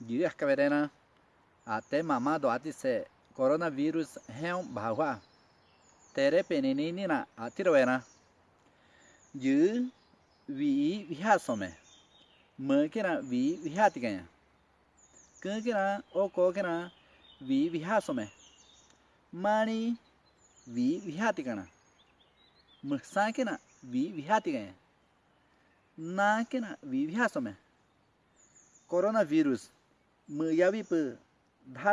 dữ caverena até mamado atise coronavirus heo bahwa tere peninina atiroena dữ vi vihasome là vi vihati cái cứ cái là ô có cái là vi vihasome. Mani vi vihati cái mơ sa cái là vi vihati cái na cái là vi vihasome. Coronavirus mayawi pe dha